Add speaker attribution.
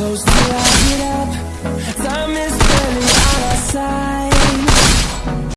Speaker 1: close